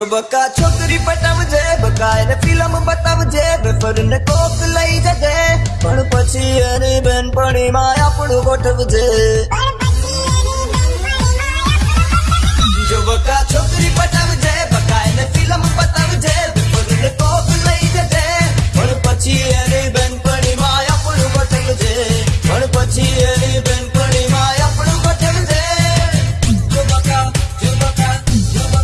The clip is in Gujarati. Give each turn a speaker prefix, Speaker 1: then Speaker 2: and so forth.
Speaker 1: બકા છોકરી પટાવજે બકા એને ફિલ્મ બતાવજે વેફર ને કોક લઈ જજે. પણ પછી એની બેનપણીમાં આપણું ગોઠવજે.